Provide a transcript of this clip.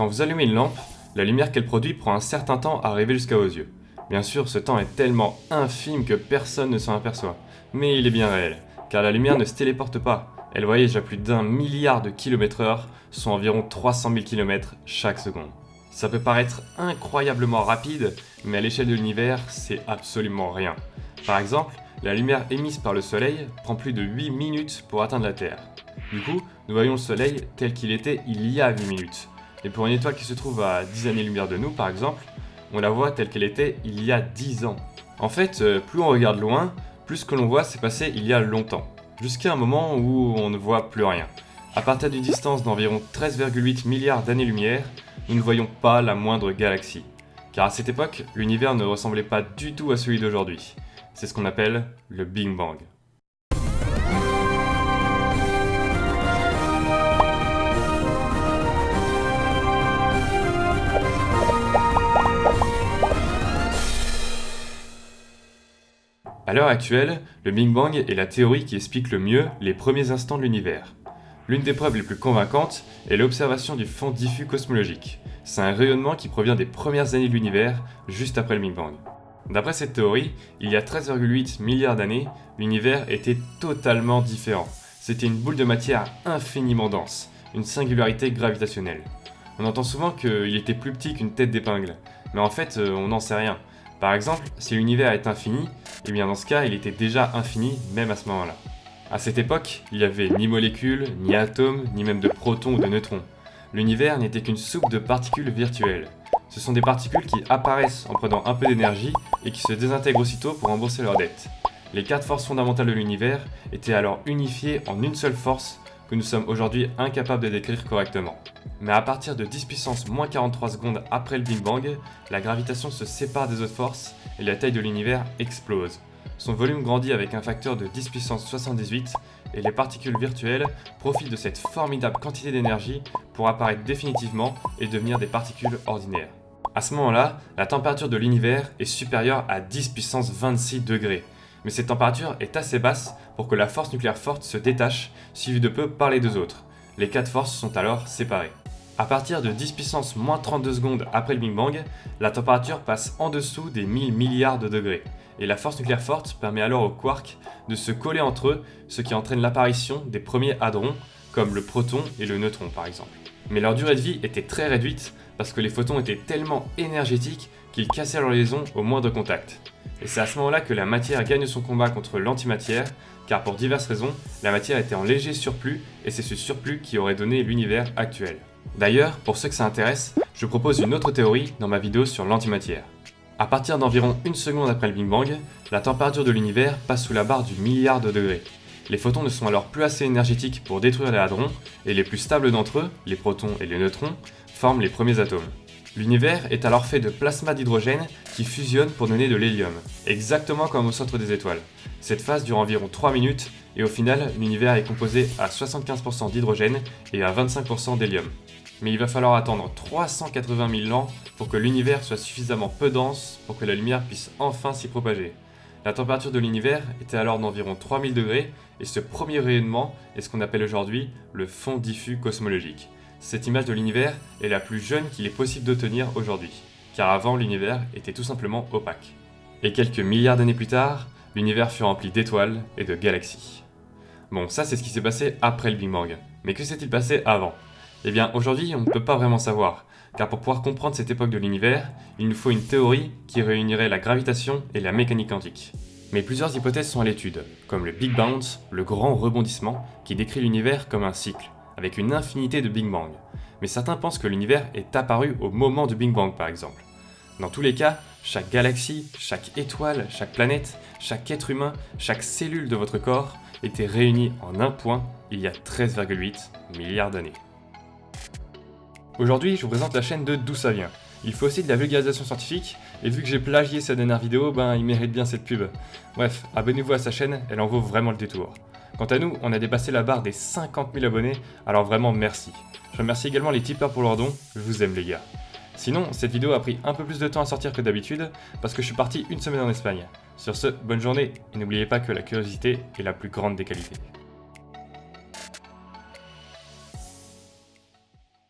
Quand vous allumez une lampe, la lumière qu'elle produit prend un certain temps à arriver jusqu'à vos yeux. Bien sûr, ce temps est tellement infime que personne ne s'en aperçoit. Mais il est bien réel, car la lumière ne se téléporte pas. Elle voyage à plus d'un milliard de kilomètres heure, soit environ 300 000 km chaque seconde. Ça peut paraître incroyablement rapide, mais à l'échelle de l'univers, c'est absolument rien. Par exemple, la lumière émise par le Soleil prend plus de 8 minutes pour atteindre la Terre. Du coup, nous voyons le Soleil tel qu'il était il y a 8 minutes. Et pour une étoile qui se trouve à 10 années-lumière de nous, par exemple, on la voit telle qu'elle était il y a 10 ans. En fait, euh, plus on regarde loin, plus ce que l'on voit s'est passé il y a longtemps, jusqu'à un moment où on ne voit plus rien. À partir d'une distance d'environ 13,8 milliards d'années-lumière, nous ne voyons pas la moindre galaxie. Car à cette époque, l'univers ne ressemblait pas du tout à celui d'aujourd'hui. C'est ce qu'on appelle le Big Bang. A l'heure actuelle, le Big Bang est la théorie qui explique le mieux les premiers instants de l'univers. L'une des preuves les plus convaincantes est l'observation du fond diffus cosmologique. C'est un rayonnement qui provient des premières années de l'univers, juste après le Big Bang. D'après cette théorie, il y a 13,8 milliards d'années, l'univers était totalement différent. C'était une boule de matière infiniment dense, une singularité gravitationnelle. On entend souvent qu'il était plus petit qu'une tête d'épingle, mais en fait, euh, on n'en sait rien. Par exemple, si l'univers est infini, et eh bien dans ce cas, il était déjà infini même à ce moment-là. À cette époque, il n'y avait ni molécules, ni atomes, ni même de protons ou de neutrons. L'univers n'était qu'une soupe de particules virtuelles. Ce sont des particules qui apparaissent en prenant un peu d'énergie et qui se désintègrent aussitôt pour rembourser leur dette. Les quatre forces fondamentales de l'univers étaient alors unifiées en une seule force que nous sommes aujourd'hui incapables de décrire correctement. Mais à partir de 10 puissance moins 43 secondes après le Big Bang, la gravitation se sépare des autres forces et la taille de l'univers explose. Son volume grandit avec un facteur de 10 puissance 78 et les particules virtuelles profitent de cette formidable quantité d'énergie pour apparaître définitivement et devenir des particules ordinaires. À ce moment-là, la température de l'univers est supérieure à 10 puissance 26 degrés. Mais cette température est assez basse pour que la force nucléaire forte se détache, suivie de peu par les deux autres. Les quatre forces sont alors séparées. À partir de 10 puissance moins 32 secondes après le Big Bang, la température passe en dessous des 1000 milliards de degrés et la force nucléaire forte permet alors aux quarks de se coller entre eux, ce qui entraîne l'apparition des premiers hadrons, comme le proton et le neutron par exemple. Mais leur durée de vie était très réduite parce que les photons étaient tellement énergétiques qu'ils cassaient leur liaison au moindre contact. Et c'est à ce moment-là que la matière gagne son combat contre l'antimatière, car pour diverses raisons, la matière était en léger surplus et c'est ce surplus qui aurait donné l'univers actuel. D'ailleurs, pour ceux que ça intéresse, je propose une autre théorie dans ma vidéo sur l'antimatière. À partir d'environ une seconde après le Big Bang, la température de l'univers passe sous la barre du milliard de degrés. Les photons ne sont alors plus assez énergétiques pour détruire les hadrons, et les plus stables d'entre eux, les protons et les neutrons, forment les premiers atomes. L'univers est alors fait de plasma d'hydrogène qui fusionne pour donner de l'hélium, exactement comme au centre des étoiles. Cette phase dure environ 3 minutes, et au final, l'univers est composé à 75% d'hydrogène et à 25% d'hélium mais il va falloir attendre 380 000 ans pour que l'univers soit suffisamment peu dense pour que la lumière puisse enfin s'y propager. La température de l'univers était alors d'environ 3000 degrés et ce premier rayonnement est ce qu'on appelle aujourd'hui le fond diffus cosmologique. Cette image de l'univers est la plus jeune qu'il est possible d'obtenir aujourd'hui, car avant l'univers était tout simplement opaque. Et quelques milliards d'années plus tard, l'univers fut rempli d'étoiles et de galaxies. Bon, ça c'est ce qui s'est passé après le Big Bang. Mais que s'est-il passé avant? Eh bien, aujourd'hui, on ne peut pas vraiment savoir, car pour pouvoir comprendre cette époque de l'univers, il nous faut une théorie qui réunirait la gravitation et la mécanique quantique. Mais plusieurs hypothèses sont à l'étude, comme le Big Bounce, le grand rebondissement, qui décrit l'univers comme un cycle, avec une infinité de Big Bang. Mais certains pensent que l'univers est apparu au moment du Big Bang par exemple. Dans tous les cas, chaque galaxie, chaque étoile, chaque planète, chaque être humain, chaque cellule de votre corps était réunie en un point il y a 13,8 milliards d'années. Aujourd'hui, je vous présente la chaîne de D'où ça vient. Il faut aussi de la vulgarisation scientifique, et vu que j'ai plagié sa dernière vidéo, ben il mérite bien cette pub. Bref, abonnez-vous à sa chaîne, elle en vaut vraiment le détour. Quant à nous, on a dépassé la barre des 50 000 abonnés, alors vraiment merci. Je remercie également les tipeurs pour leurs dons, je vous aime les gars. Sinon, cette vidéo a pris un peu plus de temps à sortir que d'habitude, parce que je suis parti une semaine en Espagne. Sur ce, bonne journée, et n'oubliez pas que la curiosité est la plus grande des qualités.